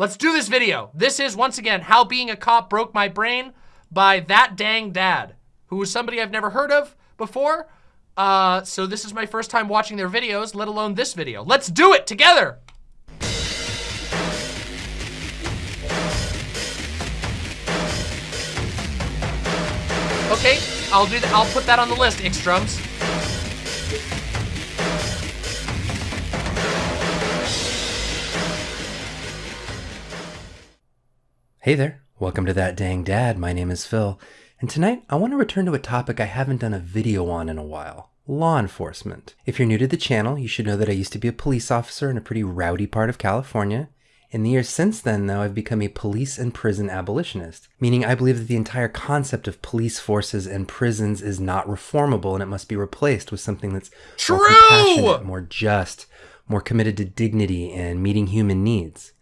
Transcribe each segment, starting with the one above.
Let's do this video. This is, once again, How Being a Cop Broke My Brain by That Dang Dad, who is somebody I've never heard of before. Uh, so this is my first time watching their videos, let alone this video. Let's do it together! Okay, I'll do that. I'll put that on the list, Ixdrums. Hey there, welcome to That Dang Dad. My name is Phil, and tonight I want to return to a topic I haven't done a video on in a while law enforcement. If you're new to the channel, you should know that I used to be a police officer in a pretty rowdy part of California. In the years since then, though, I've become a police and prison abolitionist, meaning I believe that the entire concept of police forces and prisons is not reformable and it must be replaced with something that's True! more compassionate, more just, more committed to dignity and meeting human needs.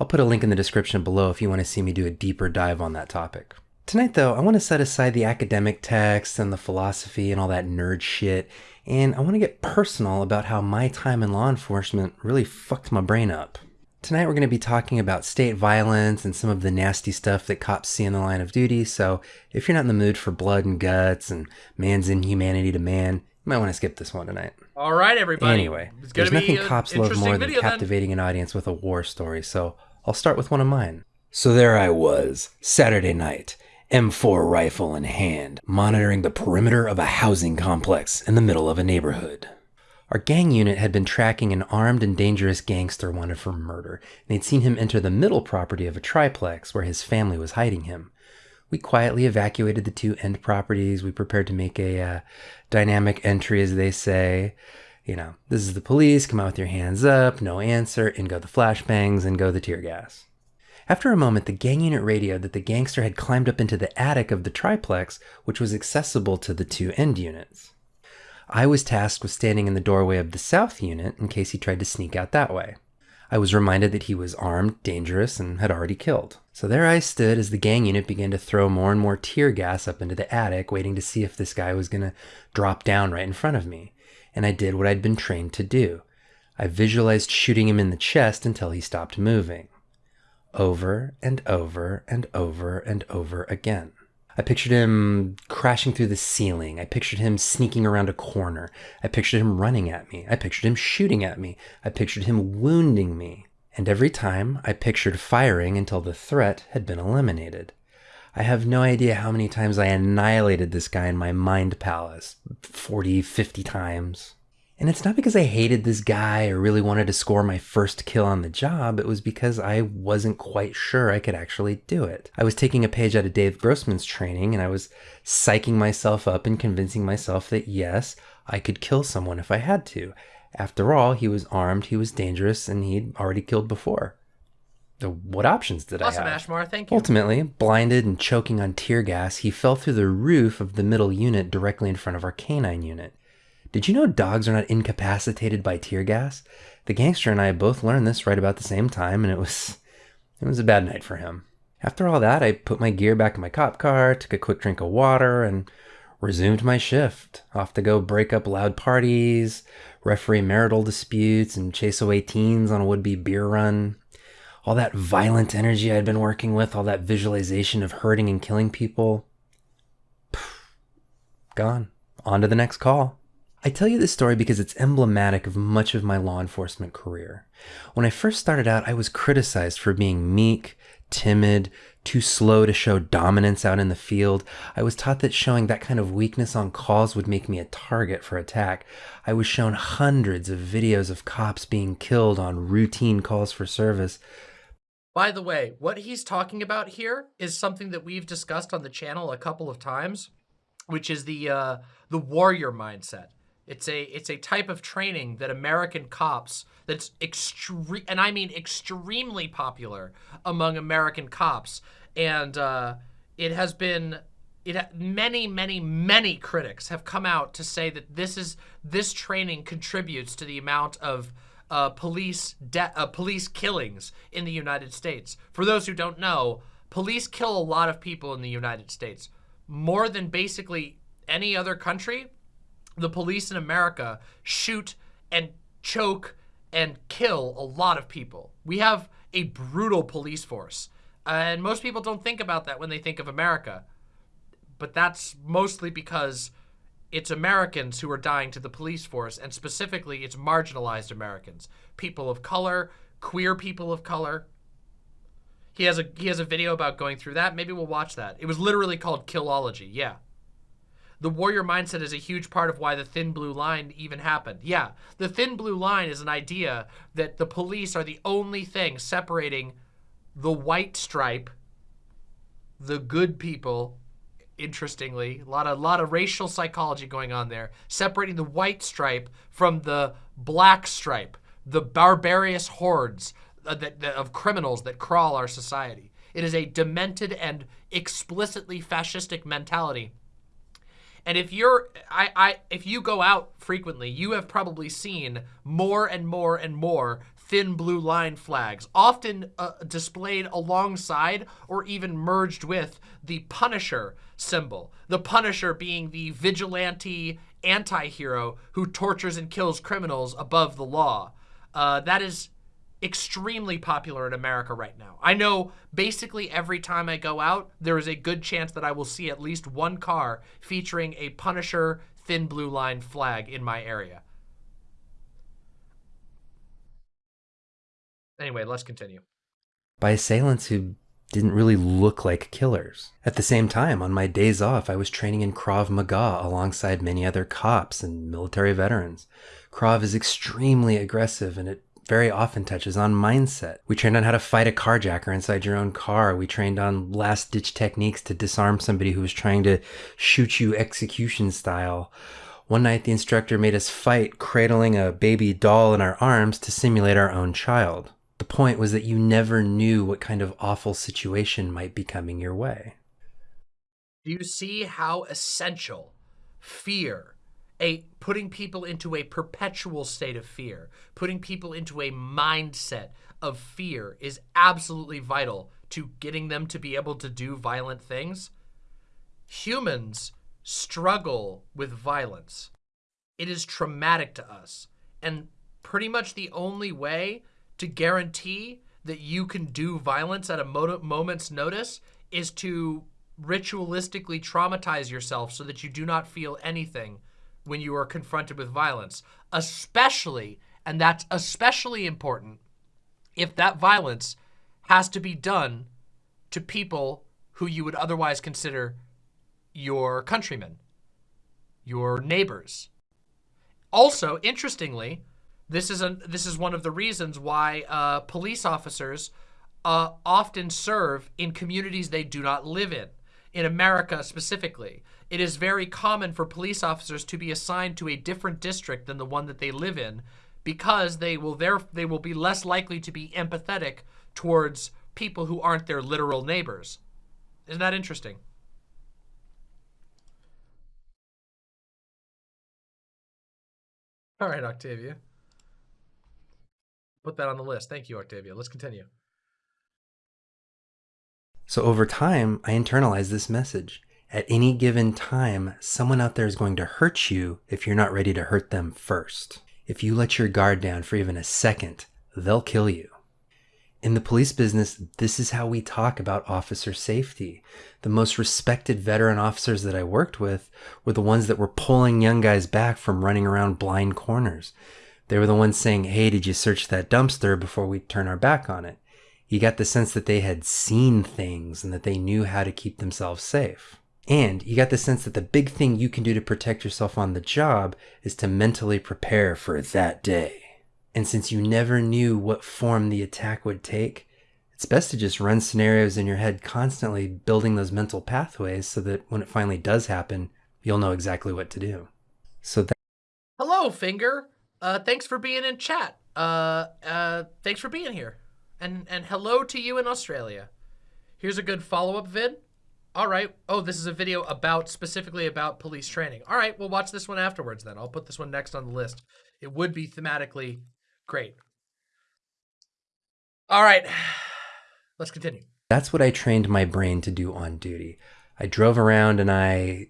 I'll put a link in the description below if you want to see me do a deeper dive on that topic. Tonight, though, I want to set aside the academic texts and the philosophy and all that nerd shit, and I want to get personal about how my time in law enforcement really fucked my brain up. Tonight, we're going to be talking about state violence and some of the nasty stuff that cops see in the line of duty, so if you're not in the mood for blood and guts and man's inhumanity to man, you might want to skip this one tonight. All right, everybody. Anyway, there's nothing cops love more than video then. captivating an audience with a war story, so I'll start with one of mine. So there I was, Saturday night, M4 rifle in hand, monitoring the perimeter of a housing complex in the middle of a neighborhood. Our gang unit had been tracking an armed and dangerous gangster wanted for murder, and they'd seen him enter the middle property of a triplex where his family was hiding him. We quietly evacuated the two end properties. We prepared to make a uh, dynamic entry, as they say. You know, this is the police, come out with your hands up, no answer, in go the flashbangs, and go the tear gas. After a moment, the gang unit radioed that the gangster had climbed up into the attic of the triplex, which was accessible to the two end units. I was tasked with standing in the doorway of the south unit in case he tried to sneak out that way. I was reminded that he was armed, dangerous, and had already killed. So there I stood as the gang unit began to throw more and more tear gas up into the attic, waiting to see if this guy was going to drop down right in front of me. And I did what I'd been trained to do. I visualized shooting him in the chest until he stopped moving. Over and over and over and over again. I pictured him crashing through the ceiling. I pictured him sneaking around a corner. I pictured him running at me. I pictured him shooting at me. I pictured him wounding me. And every time I pictured firing until the threat had been eliminated. I have no idea how many times I annihilated this guy in my mind palace 40, 50 times. And it's not because I hated this guy or really wanted to score my first kill on the job. It was because I wasn't quite sure I could actually do it. I was taking a page out of Dave Grossman's training and I was psyching myself up and convincing myself that yes, I could kill someone if I had to. After all, he was armed, he was dangerous, and he'd already killed before. So what options did Awesome, I have? Ashmar. Thank you. Ultimately, blinded and choking on tear gas, he fell through the roof of the middle unit directly in front of our canine unit. Did you know dogs are not incapacitated by tear gas? The gangster and I both learned this right about the same time, and it was it was a bad night for him. After all that, I put my gear back in my cop car, took a quick drink of water, and resumed my shift. Off to go break up loud parties, referee marital disputes, and chase away teens on a would-be beer run. All that violent energy I'd been working with, all that visualization of hurting and killing people, gone. On to the next call. I tell you this story because it's emblematic of much of my law enforcement career. When I first started out, I was criticized for being meek, timid, too slow to show dominance out in the field. I was taught that showing that kind of weakness on calls would make me a target for attack. I was shown hundreds of videos of cops being killed on routine calls for service. By the way, what he's talking about here is something that we've discussed on the channel a couple of times, which is the uh, the warrior mindset. It's a it's a type of training that American cops that's extreme and I mean extremely popular among American cops, and uh, it has been it many many many critics have come out to say that this is this training contributes to the amount of uh, police uh, police killings in the United States. For those who don't know, police kill a lot of people in the United States, more than basically any other country. The police in America shoot and choke and kill a lot of people. We have a brutal police force. and most people don't think about that when they think of America. But that's mostly because it's Americans who are dying to the police force, and specifically, it's marginalized Americans, people of color, queer people of color. He has a he has a video about going through that. Maybe we'll watch that. It was literally called Killology. Yeah. The warrior mindset is a huge part of why the thin blue line even happened. Yeah, the thin blue line is an idea that the police are the only thing separating the white stripe, the good people, interestingly, a lot of lot of racial psychology going on there, separating the white stripe from the black stripe, the barbarous hordes uh, of criminals that crawl our society. It is a demented and explicitly fascistic mentality and if you're, I, I, if you go out frequently, you have probably seen more and more and more thin blue line flags, often uh, displayed alongside or even merged with the Punisher symbol. The Punisher being the vigilante anti-hero who tortures and kills criminals above the law. Uh, that is extremely popular in America right now. I know basically every time I go out, there is a good chance that I will see at least one car featuring a Punisher thin blue line flag in my area. Anyway, let's continue. By assailants who didn't really look like killers. At the same time, on my days off, I was training in Krav Maga alongside many other cops and military veterans. Krav is extremely aggressive and it very often touches on mindset. We trained on how to fight a carjacker inside your own car. We trained on last ditch techniques to disarm somebody who was trying to shoot you execution style. One night, the instructor made us fight, cradling a baby doll in our arms to simulate our own child. Point was that you never knew what kind of awful situation might be coming your way. Do you see how essential fear a putting people into a perpetual state of fear, putting people into a mindset of fear is absolutely vital to getting them to be able to do violent things. Humans struggle with violence. It is traumatic to us. And pretty much the only way to guarantee that you can do violence at a moment's notice is to ritualistically traumatize yourself so that you do not feel anything when you are confronted with violence, especially, and that's especially important, if that violence has to be done to people who you would otherwise consider your countrymen, your neighbors. Also, interestingly, this is a this is one of the reasons why uh, police officers uh, often serve in communities they do not live in in America specifically. It is very common for police officers to be assigned to a different district than the one that they live in because they will there they will be less likely to be empathetic towards people who aren't their literal neighbors. Isn't that interesting? All right, Octavia. Put that on the list. Thank you, Octavia. Let's continue. So over time, I internalized this message. At any given time, someone out there is going to hurt you if you're not ready to hurt them first. If you let your guard down for even a second, they'll kill you. In the police business, this is how we talk about officer safety. The most respected veteran officers that I worked with were the ones that were pulling young guys back from running around blind corners. They were the ones saying, hey, did you search that dumpster before we turn our back on it? You got the sense that they had seen things and that they knew how to keep themselves safe. And you got the sense that the big thing you can do to protect yourself on the job is to mentally prepare for that day. And since you never knew what form the attack would take, it's best to just run scenarios in your head constantly, building those mental pathways so that when it finally does happen, you'll know exactly what to do. So that. Hello, Finger. Uh, thanks for being in chat. Uh, uh, thanks for being here. And, and hello to you in Australia. Here's a good follow-up vid. All right. Oh, this is a video about, specifically about police training. All right, we'll watch this one afterwards then. I'll put this one next on the list. It would be thematically great. All right, let's continue. That's what I trained my brain to do on duty. I drove around and I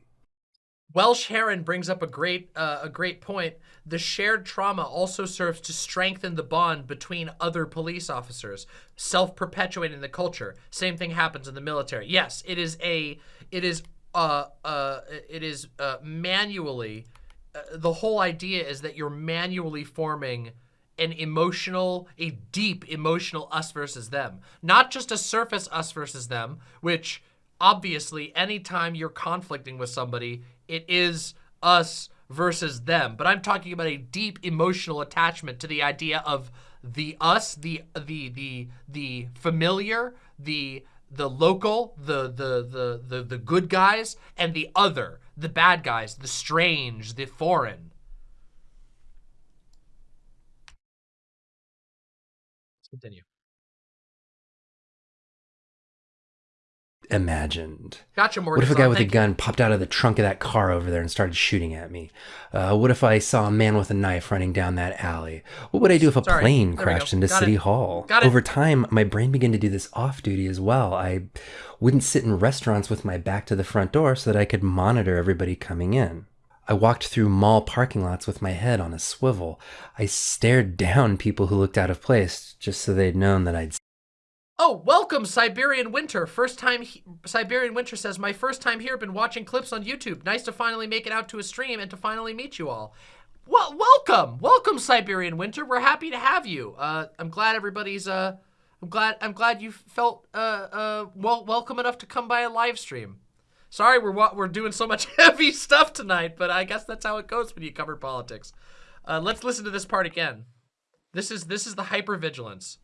Welsh Heron brings up a great uh, a great point. The shared trauma also serves to strengthen the bond between other police officers, self-perpetuating the culture. Same thing happens in the military. Yes, it is a it is uh uh it is uh manually uh, the whole idea is that you're manually forming an emotional, a deep emotional us versus them, not just a surface us versus them, which obviously anytime you're conflicting with somebody, it is us versus them. But I'm talking about a deep emotional attachment to the idea of the us, the the the the familiar, the the local, the the the the the good guys, and the other, the bad guys, the strange, the foreign. Let's continue. Imagined. Gotcha, Morgan. What if a guy with a gun popped out of the trunk of that car over there and started shooting at me? Uh, what if I saw a man with a knife running down that alley? What would I do if a Sorry. plane There crashed into Got City it. Hall? Over time, my brain began to do this off duty as well. I wouldn't sit in restaurants with my back to the front door so that I could monitor everybody coming in. I walked through mall parking lots with my head on a swivel. I stared down people who looked out of place just so they'd known that I'd Oh, welcome, Siberian Winter. First time, he- Siberian Winter says, my first time here, been watching clips on YouTube. Nice to finally make it out to a stream and to finally meet you all. Well, welcome, welcome, Siberian Winter. We're happy to have you. Uh, I'm glad everybody's, uh, I'm glad, I'm glad you felt, uh, uh, well, welcome enough to come by a live stream. Sorry, we're we're doing so much heavy stuff tonight, but I guess that's how it goes when you cover politics. Uh, let's listen to this part again. This is this is the hypervigilance.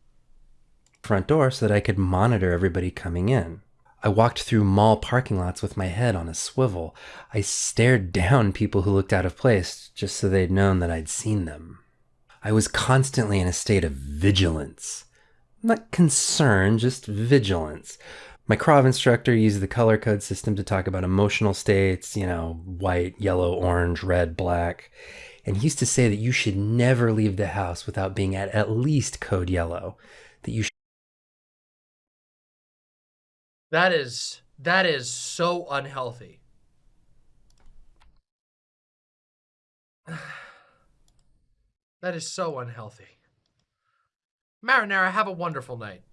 Front door so that I could monitor everybody coming in. I walked through mall parking lots with my head on a swivel. I stared down people who looked out of place just so they'd known that I'd seen them. I was constantly in a state of vigilance. Not concern, just vigilance. My Krav instructor used the color code system to talk about emotional states, you know, white, yellow, orange, red, black. And he used to say that you should never leave the house without being at at least code yellow. That you That is that is so unhealthy. That is so unhealthy. Marinara, have a wonderful night.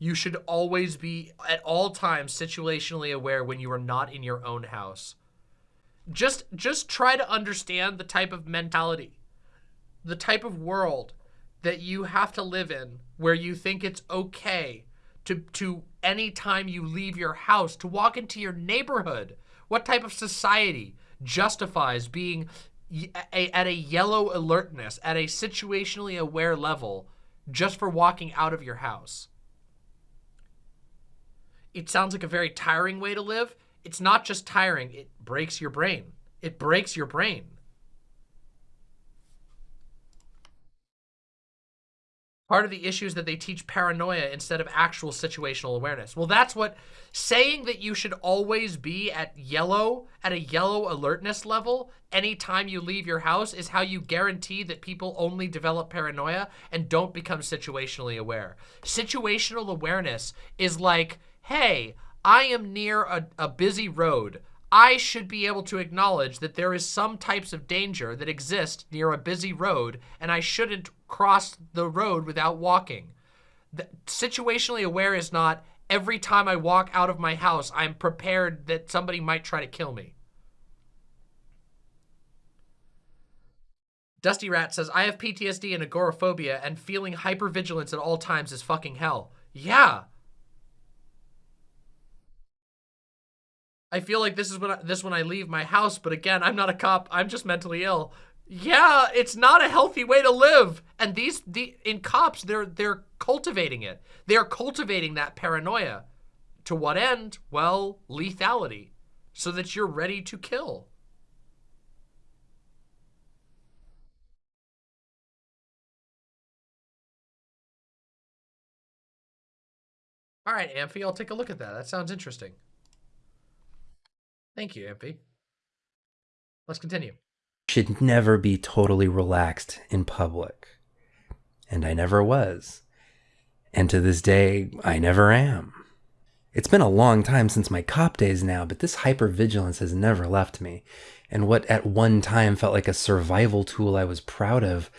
You should always be at all times situationally aware when you are not in your own house. Just just try to understand the type of mentality, the type of world that you have to live in where you think it's okay to to any time you leave your house to walk into your neighborhood. What type of society justifies being a, at a yellow alertness, at a situationally aware level, just for walking out of your house? It sounds like a very tiring way to live. It's not just tiring, it breaks your brain. It breaks your brain. Part of the issue is that they teach paranoia instead of actual situational awareness. Well, that's what saying that you should always be at yellow, at a yellow alertness level anytime you leave your house is how you guarantee that people only develop paranoia and don't become situationally aware. Situational awareness is like, hey, I am near a, a busy road. I should be able to acknowledge that there is some types of danger that exist near a busy road and I shouldn't cross the road without walking. The, situationally aware is not every time I walk out of my house, I'm prepared that somebody might try to kill me. Dusty Rat says, I have PTSD and agoraphobia and feeling hypervigilance at all times is fucking hell. Yeah. I feel like this is when I, this when I leave my house, but again, I'm not a cop. I'm just mentally ill. Yeah, it's not a healthy way to live. And these the in cops, they're they're cultivating it. They're cultivating that paranoia. To what end? Well, lethality. So that you're ready to kill. All right, Amphi, I'll take a look at that. That sounds interesting. Thank you, Amphi. Let's continue. should never be totally relaxed in public. And I never was. And to this day, I never am. It's been a long time since my cop days now, but this hypervigilance has never left me. And what at one time felt like a survival tool I was proud of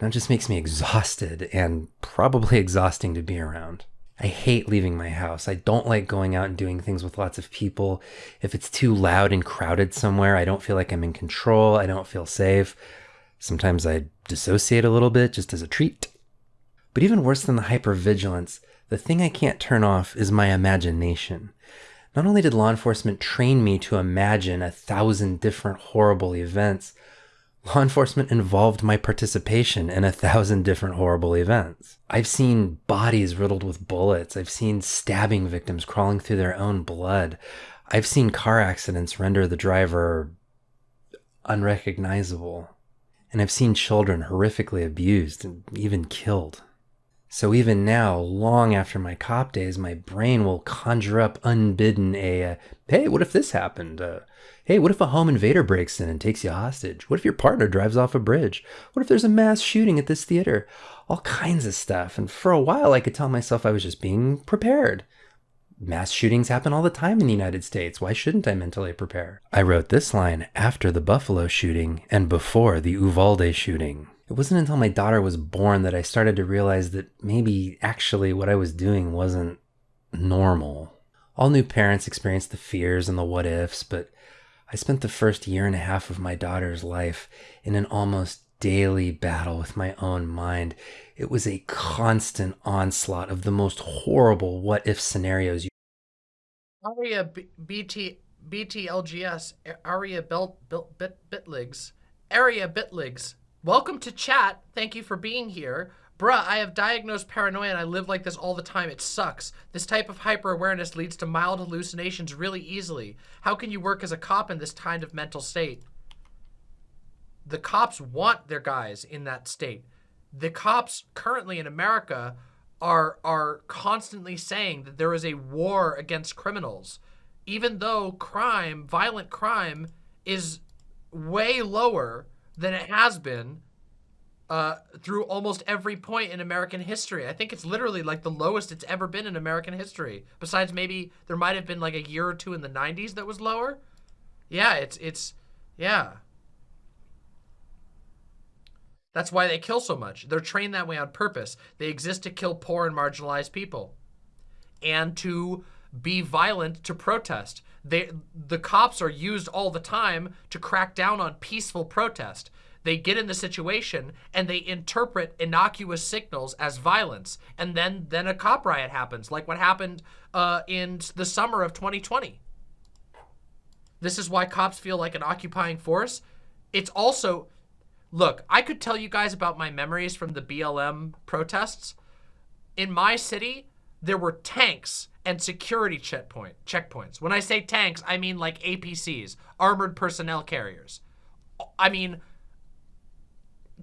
now just makes me exhausted and probably exhausting to be around. I hate leaving my house. I don't like going out and doing things with lots of people. If it's too loud and crowded somewhere, I don't feel like I'm in control. I don't feel safe. Sometimes I dissociate a little bit just as a treat. But even worse than the hypervigilance, the thing I can't turn off is my imagination. Not only did law enforcement train me to imagine a thousand different horrible events, law enforcement involved my participation in a thousand different horrible events. I've seen bodies riddled with bullets. I've seen stabbing victims crawling through their own blood. I've seen car accidents render the driver unrecognizable. And I've seen children horrifically abused and even killed. So even now, long after my cop days, my brain will conjure up unbidden a, hey, what if this happened? Uh, hey, what if a home invader breaks in and takes you hostage? What if your partner drives off a bridge? What if there's a mass shooting at this theater? All kinds of stuff. And for a while, I could tell myself I was just being prepared. Mass shootings happen all the time in the United States. Why shouldn't I mentally prepare? I wrote this line after the Buffalo shooting and before the Uvalde shooting. It wasn't until my daughter was born that I started to realize that maybe actually what I was doing wasn't normal. All new parents experience the fears and the what ifs, but I spent the first year and a half of my daughter's life in an almost daily battle with my own mind. It was a constant onslaught of the most horrible what if scenarios. Aria B- BT BTLGS Aria Belt Bit Bit Bitligs Area Bitligs Welcome to chat. Thank you for being here. Bruh, I have diagnosed paranoia and I live like this all the time. It sucks. This type of hyper-awareness leads to mild hallucinations really easily. How can you work as a cop in this kind of mental state? The cops want their guys in that state. The cops currently in America are, are constantly saying that there is a war against criminals. Even though crime, violent crime, is way lower than it has been uh, through almost every point in American history. I think it's literally like the lowest it's ever been in American history. Besides maybe there might have been like a year or two in the 90s that was lower. Yeah, it's, it's, yeah. That's why they kill so much. They're trained that way on purpose. They exist to kill poor and marginalized people and to be violent to protest. They, the cops are used all the time to crack down on peaceful protest. They get in the situation and they interpret innocuous signals as violence. And then, then a cop riot happens, like what happened uh, in the summer of 2020. This is why cops feel like an occupying force. It's also, look, I could tell you guys about my memories from the BLM protests. In my city, there were tanks and security checkpoint checkpoints. When I say tanks, I mean like APCs, armored personnel carriers. I mean,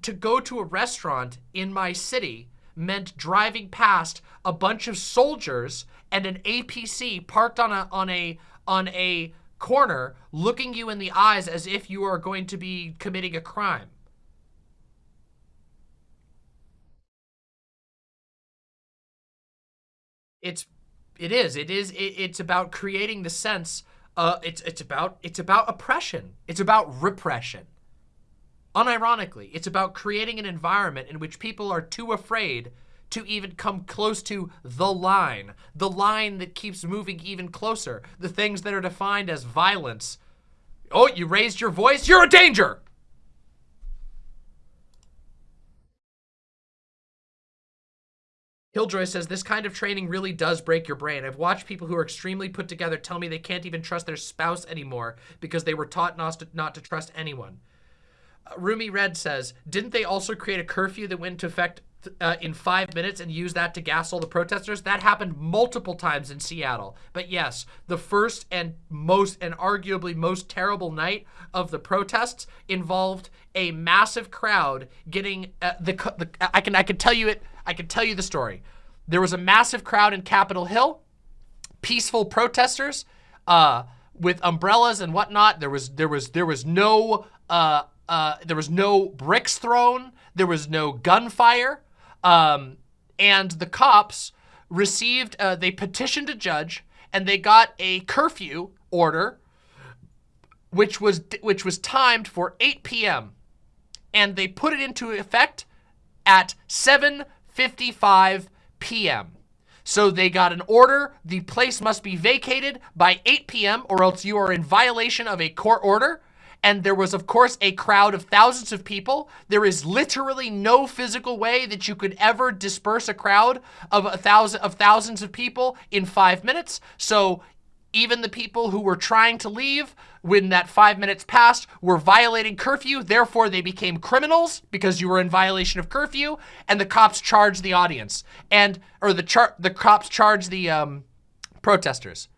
to go to a restaurant in my city meant driving past a bunch of soldiers and an APC parked on a on a on a corner looking you in the eyes as if you are going to be committing a crime. It's it is. It is. It, it's about creating the sense. Uh, it's it's about it's about oppression. It's about repression. Unironically, it's about creating an environment in which people are too afraid to even come close to the line, the line that keeps moving even closer, the things that are defined as violence. Oh, you raised your voice? You're a danger! Killjoy says, this kind of training really does break your brain. I've watched people who are extremely put together tell me they can't even trust their spouse anymore because they were taught not to, not to trust anyone. Rumi Red says, didn't they also create a curfew that went into effect uh, in five minutes and use that to gas all the protesters? That happened multiple times in Seattle. But yes, the first and most and arguably most terrible night of the protests involved a massive crowd getting uh, the, the I can I can tell you it I can tell you the story. There was a massive crowd in Capitol Hill, peaceful protesters uh, with umbrellas and whatnot. There was there was there was no uh, uh, there was no bricks thrown. There was no gunfire, um, and the cops received. Uh, they petitioned a judge and they got a curfew order which was which was timed for 8 p.m. and they put it into effect at 7:55 p.m. So they got an order, the place must be vacated by 8 p.m. or else you are in violation of a court order. And there was, of course, a crowd of thousands of people. There is literally no physical way that you could ever disperse a crowd of a thousand of thousands of people in five minutes. So even the people who were trying to leave when that five minutes passed were violating curfew. Therefore, they became criminals because you were in violation of curfew and the cops charged the audience and, or the char the cops charged the um, protesters.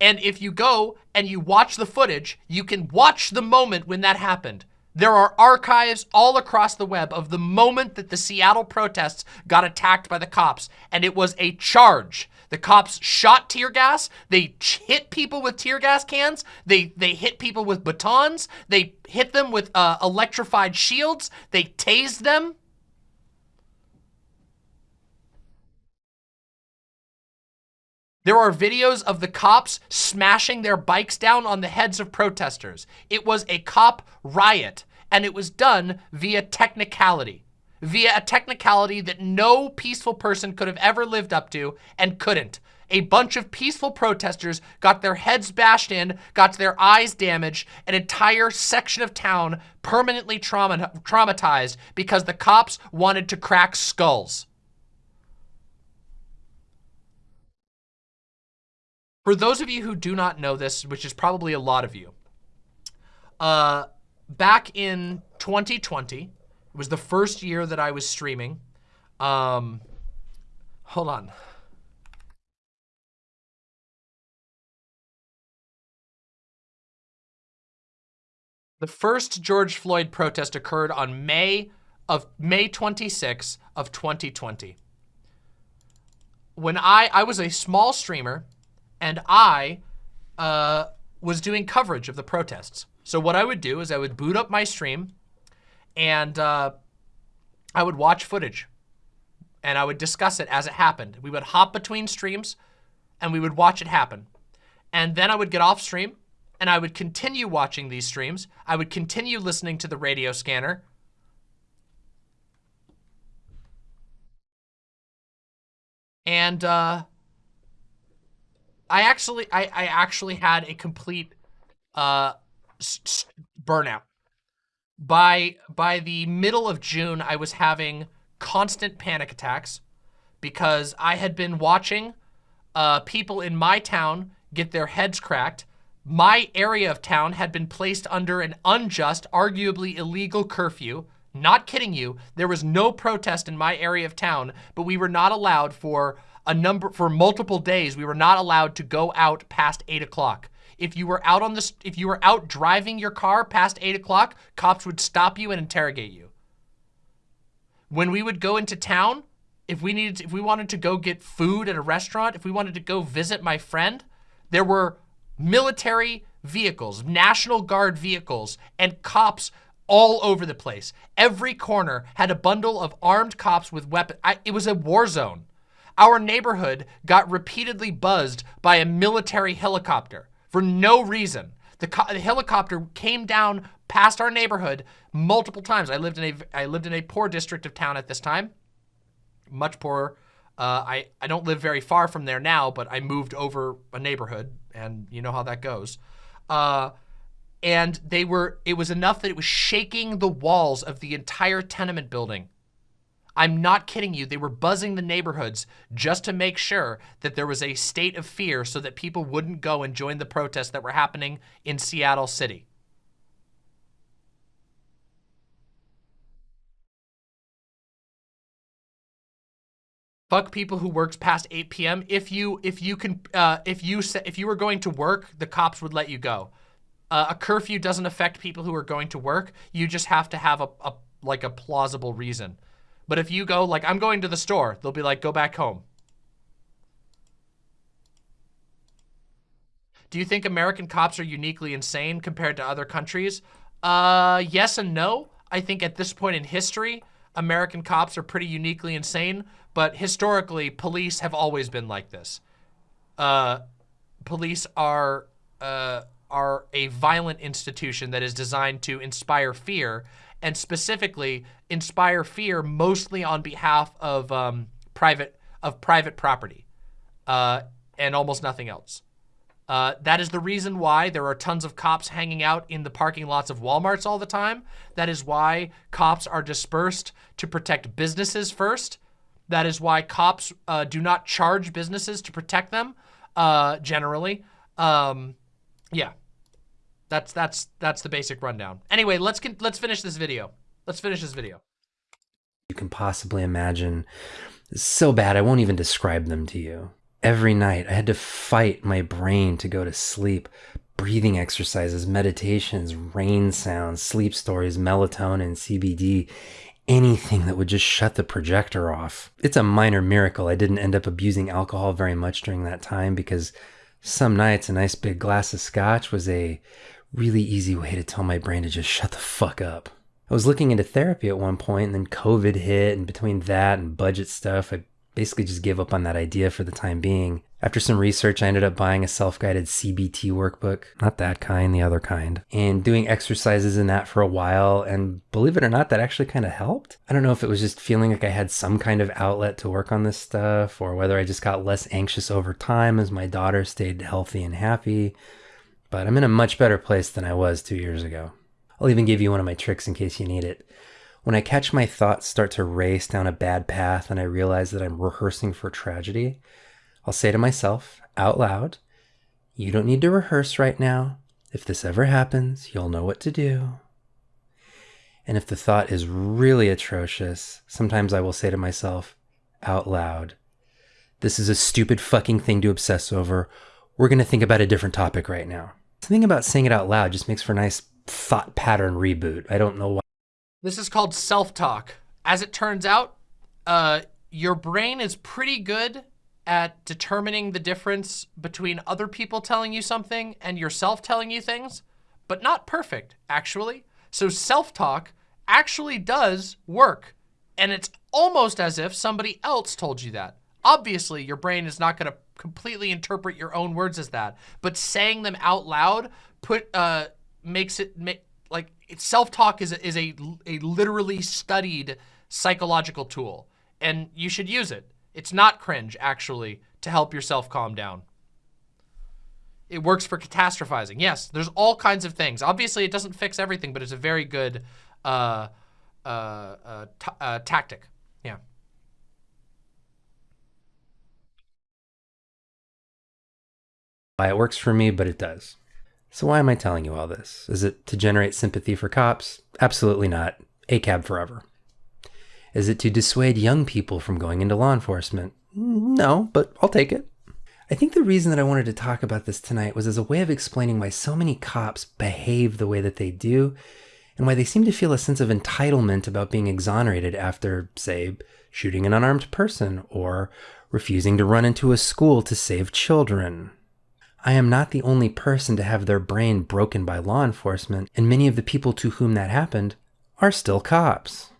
And if you go and you watch the footage, you can watch the moment when that happened. There are archives all across the web of the moment that the Seattle protests got attacked by the cops, and it was a charge. The cops shot tear gas. They hit people with tear gas cans. They they hit people with batons. They hit them with uh, electrified shields. They tased them. There are videos of the cops smashing their bikes down on the heads of protesters. It was a cop riot, and it was done via technicality. Via a technicality that no peaceful person could have ever lived up to and couldn't. A bunch of peaceful protesters got their heads bashed in, got their eyes damaged, an entire section of town permanently trauma traumatized because the cops wanted to crack skulls. For those of you who do not know this, which is probably a lot of you, uh, back in 2020, it was the first year that I was streaming. Um, hold on. The first George Floyd protest occurred on May of May 26 of 2020. When I I was a small streamer and I uh, was doing coverage of the protests. So what I would do is I would boot up my stream and uh, I would watch footage and I would discuss it as it happened. We would hop between streams and we would watch it happen. And then I would get off stream and I would continue watching these streams. I would continue listening to the radio scanner. And uh, I actually, I, I actually had a complete uh, burnout. By by the middle of June, I was having constant panic attacks because I had been watching uh, people in my town get their heads cracked. My area of town had been placed under an unjust, arguably illegal curfew. Not kidding you, there was no protest in my area of town, but we were not allowed for a number, for multiple days, we were not allowed to go out past eight o'clock. If you were out on this, if you were out driving your car past eight o'clock, cops would stop you and interrogate you. When we would go into town, if we needed, to, if we wanted to go get food at a restaurant, if we wanted to go visit my friend, there were military vehicles, National Guard vehicles, and cops all over the place. Every corner had a bundle of armed cops with weapons. It was a war zone. Our neighborhood got repeatedly buzzed by a military helicopter for no reason. The, the, helicopter came down past our neighborhood multiple times. I lived in a I lived in a poor district of town at this time, much poorer. Uh, I I don't live very far from there now, but I moved over a neighborhood, and you know how that goes. Uh, and they were it was enough that it was shaking the walls of the entire tenement building I'm not kidding you. They were buzzing the neighborhoods just to make sure that there was a state of fear so that people wouldn't go and join the protests that were happening in Seattle City. Fuck people who works past 8 p.m. If you if you can uh, if you if you were going to work, the cops would let you go. Uh, a curfew doesn't affect people who are going to work. You just have to have a, a like a plausible reason. But if you go, like, I'm going to the store, they'll be like, go back home. Do you think American cops are uniquely insane compared to other countries? Uh, yes and no. I think at this point in history, American cops are pretty uniquely insane, but historically, police have always been like this. Uh, police are uh, are a violent institution that is designed to inspire fear, and specifically inspire fear mostly on behalf of um, private of private property, uh, and almost nothing else. Uh, that is the reason why there are tons of cops hanging out in the parking lots of Walmarts all the time. That is why cops are dispersed to protect businesses first. That is why cops uh, do not charge businesses to protect them, uh, generally. Um, yeah, that's that's that's the basic rundown. Anyway, let's let's finish this video. Let's finish this video. You can possibly imagine. So bad, I won't even describe them to you. Every night, I had to fight my brain to go to sleep. Breathing exercises, meditations, rain sounds, sleep stories, melatonin, CBD, anything that would just shut the projector off. It's a minor miracle I didn't end up abusing alcohol very much during that time because some nights a nice big glass of scotch was a really easy way to tell my brain to just shut the fuck up. I was looking into therapy at one point and then COVID hit and between that and budget stuff, I basically just gave up on that idea for the time being. After some research, I ended up buying a self guided CBT workbook. Not that kind, the other kind. And doing exercises in that for a while. And believe it or not, that actually kind of helped. I don't know if it was just feeling like I had some kind of outlet to work on this stuff or whether I just got less anxious over time as my daughter stayed healthy and happy. But I'm in a much better place than I was two years ago. I'll even give you one of my tricks in case you need it. When I catch my thoughts start to race down a bad path and I realize that I'm rehearsing for tragedy, I'll say to myself out loud, You don't need to rehearse right now. If this ever happens, you'll know what to do. And if the thought is really atrocious, sometimes I will say to myself out loud, This is a stupid fucking thing to obsess over. We're going to think about a different topic right now. Something about saying it out loud just makes for a nice thought pattern reboot. I don't know why. This is called self-talk. As it turns out, uh, your brain is pretty good at determining the difference between other people telling you something and yourself telling you things, but not perfect, actually. So self-talk actually does work. And it's almost as if somebody else told you that. Obviously, your brain is not going to completely interpret your own words as that, but saying them out loud put uh, makes it make like self-talk is, a, is a, a literally studied psychological tool and you should use it. It's not cringe actually to help yourself calm down. It works for catastrophizing. Yes, there's all kinds of things. Obviously it doesn't fix everything, but it's a very good uh, uh, uh, uh tactic. Yeah. It works for me, but it does. So why am I telling you all this? Is it to generate sympathy for cops? Absolutely not. ACAB forever. Is it to dissuade young people from going into law enforcement? No, but I'll take it. I think the reason that I wanted to talk about this tonight was as a way of explaining why so many cops behave the way that they do and why they seem to feel a sense of entitlement about being exonerated after, say, shooting an unarmed person or refusing to run into a school to save children. I am not the only person to have their brain broken by law enforcement, and many of the people to whom that happened are still cops.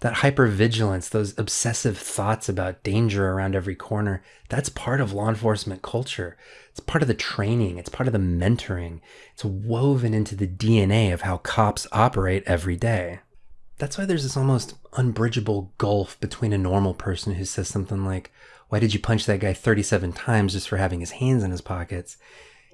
That hypervigilance, those obsessive thoughts about danger around every corner, that's part of law enforcement culture. It's part of the training, it's part of the mentoring. It's woven into the DNA of how cops operate every day. That's why there's this almost unbridgeable gulf between a normal person who says something like, why did you punch that guy 37 times just for having his hands in his pockets?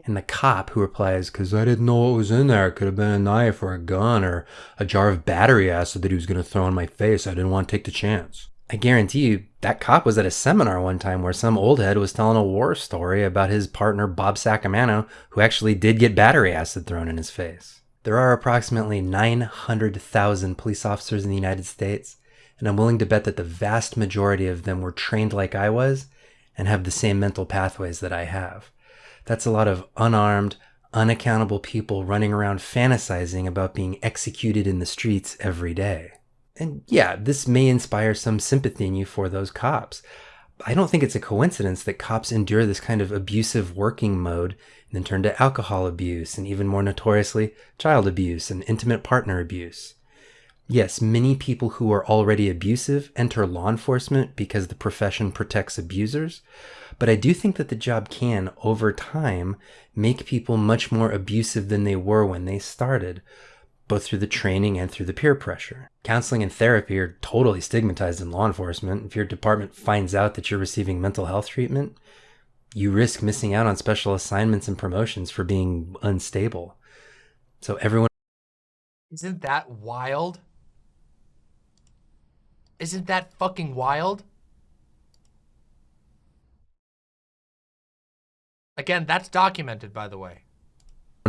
And the cop who replies, because I didn't know what was in there. It could have been a knife or a gun or a jar of battery acid that he was going to throw in my face. I didn't want to take the chance. I guarantee you, that cop was at a seminar one time where some old head was telling a war story about his partner Bob Sacamano, who actually did get battery acid thrown in his face. There are approximately 900,000 police officers in the United States, and I'm willing to bet that the vast majority of them were trained like I was and have the same mental pathways that I have. That's a lot of unarmed, unaccountable people running around fantasizing about being executed in the streets every day. And yeah, this may inspire some sympathy in you for those cops. I don't think it's a coincidence that cops endure this kind of abusive working mode and then turn to alcohol abuse and even more notoriously, child abuse and intimate partner abuse Yes, many people who are already abusive enter law enforcement because the profession protects abusers, but I do think that the job can, over time, make people much more abusive than they were when they started, both through the training and through the peer pressure. Counseling and therapy are totally stigmatized in law enforcement. If your department finds out that you're receiving mental health treatment, you risk missing out on special assignments and promotions for being unstable. So everyone Isn't that wild? Isn't that fucking wild? Again, that's documented, by the way.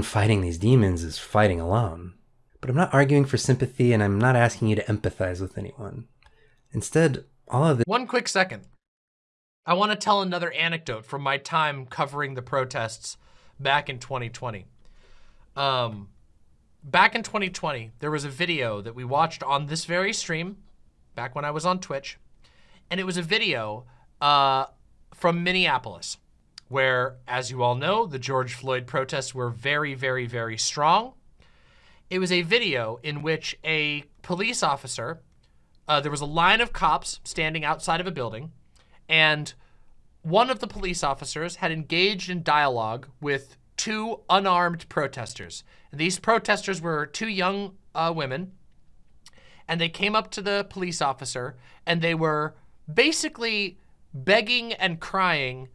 fighting these demons is fighting alone. But I'm not arguing for sympathy and I'm not asking you to empathize with anyone. Instead, all of this One quick second. I want to tell another anecdote from my time covering the protests back in 2020. Um, back in 2020, there was a video that we watched on this very stream, back when I was on Twitch, and it was a video uh, from Minneapolis, where, as you all know, the George Floyd protests were very, very, very strong. It was a video in which a police officer, uh, there was a line of cops standing outside of a building, and one of the police officers had engaged in dialogue with two unarmed protesters. And these protesters were two young uh, women, and they came up to the police officer, and they were basically begging and crying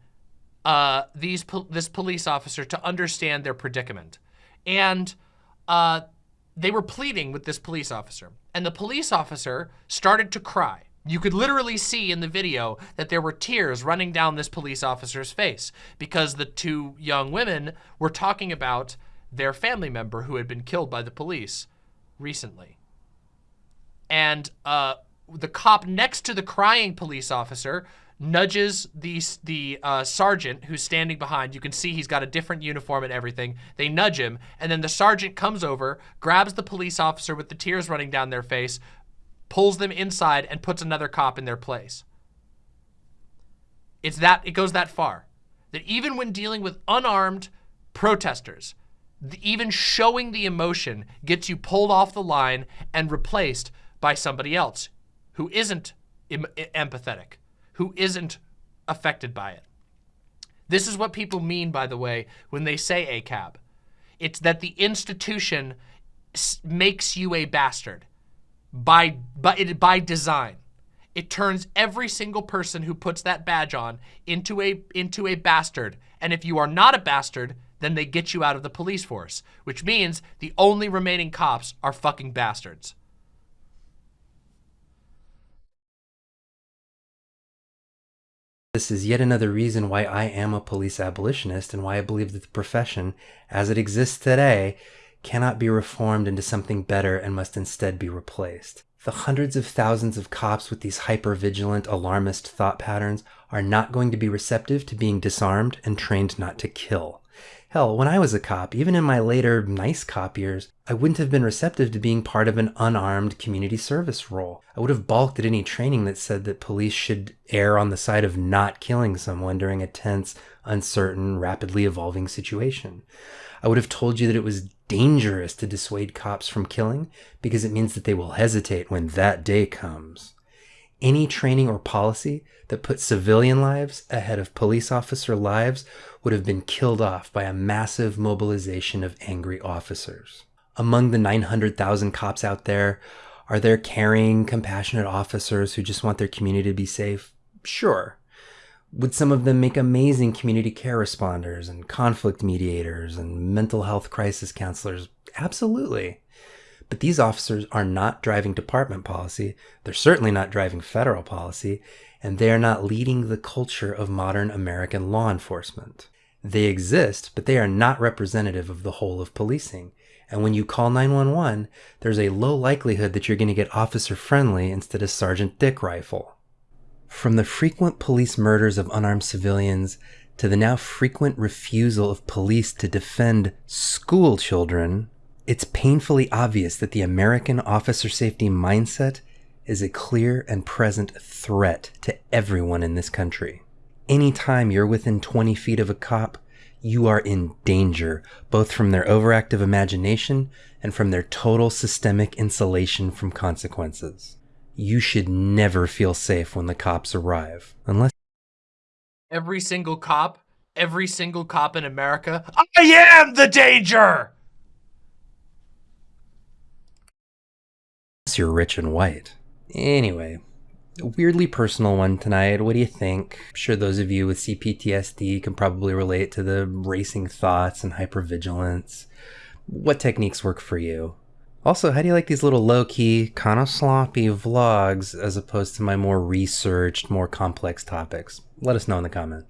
uh, these po this police officer to understand their predicament. And uh, they were pleading with this police officer. And the police officer started to cry. You could literally see in the video that there were tears running down this police officer's face because the two young women were talking about their family member who had been killed by the police recently. And uh, the cop next to the crying police officer nudges the, the uh, sergeant who's standing behind. You can see he's got a different uniform and everything. They nudge him, and then the sergeant comes over, grabs the police officer with the tears running down their face, pulls them inside, and puts another cop in their place. It's that, it goes that far. That even when dealing with unarmed protesters, even showing the emotion gets you pulled off the line and replaced by somebody else who isn't em empathetic who isn't affected by it. This is what people mean, by the way, when they say ACAB. It's that the institution makes you a bastard by, by, by design. It turns every single person who puts that badge on into a, into a bastard. And if you are not a bastard, then they get you out of the police force, which means the only remaining cops are fucking bastards. This is yet another reason why I am a police abolitionist and why I believe that the profession, as it exists today, cannot be reformed into something better and must instead be replaced. The hundreds of thousands of cops with these hyper-vigilant, alarmist thought patterns are not going to be receptive to being disarmed and trained not to kill. Hell, when I was a cop, even in my later nice cop years, I wouldn't have been receptive to being part of an unarmed community service role. I would have balked at any training that said that police should err on the side of not killing someone during a tense, uncertain, rapidly evolving situation. I would have told you that it was dangerous to dissuade cops from killing because it means that they will hesitate when that day comes any training or policy that puts civilian lives ahead of police officer lives would have been killed off by a massive mobilization of angry officers. Among the 900,000 cops out there, are there caring, compassionate officers who just want their community to be safe? Sure. Would some of them make amazing community care responders and conflict mediators and mental health crisis counselors? Absolutely. But these officers are not driving department policy. They're certainly not driving federal policy, and they are not leading the culture of modern American law enforcement. They exist, but they are not representative of the whole of policing. And when you call 911, there's a low likelihood that you're going to get officer friendly instead of Sergeant Dick rifle. From the frequent police murders of unarmed civilians to the now frequent refusal of police to defend school children, it's painfully obvious that the American officer safety mindset is a clear and present threat to everyone in this country. Anytime you're within 20 feet of a cop, you are in danger, both from their overactive imagination and from their total systemic insulation from consequences. You should never feel safe when the cops arrive, unless Every single cop, every single cop in America, I am the danger! Unless you're rich and white. Anyway, a weirdly personal one tonight. What do you think? I'm sure those of you with CPTSD can probably relate to the racing thoughts and hypervigilance. What techniques work for you? Also, how do you like these little low key, kind of sloppy vlogs as opposed to my more researched, more complex topics? Let us know in the comments.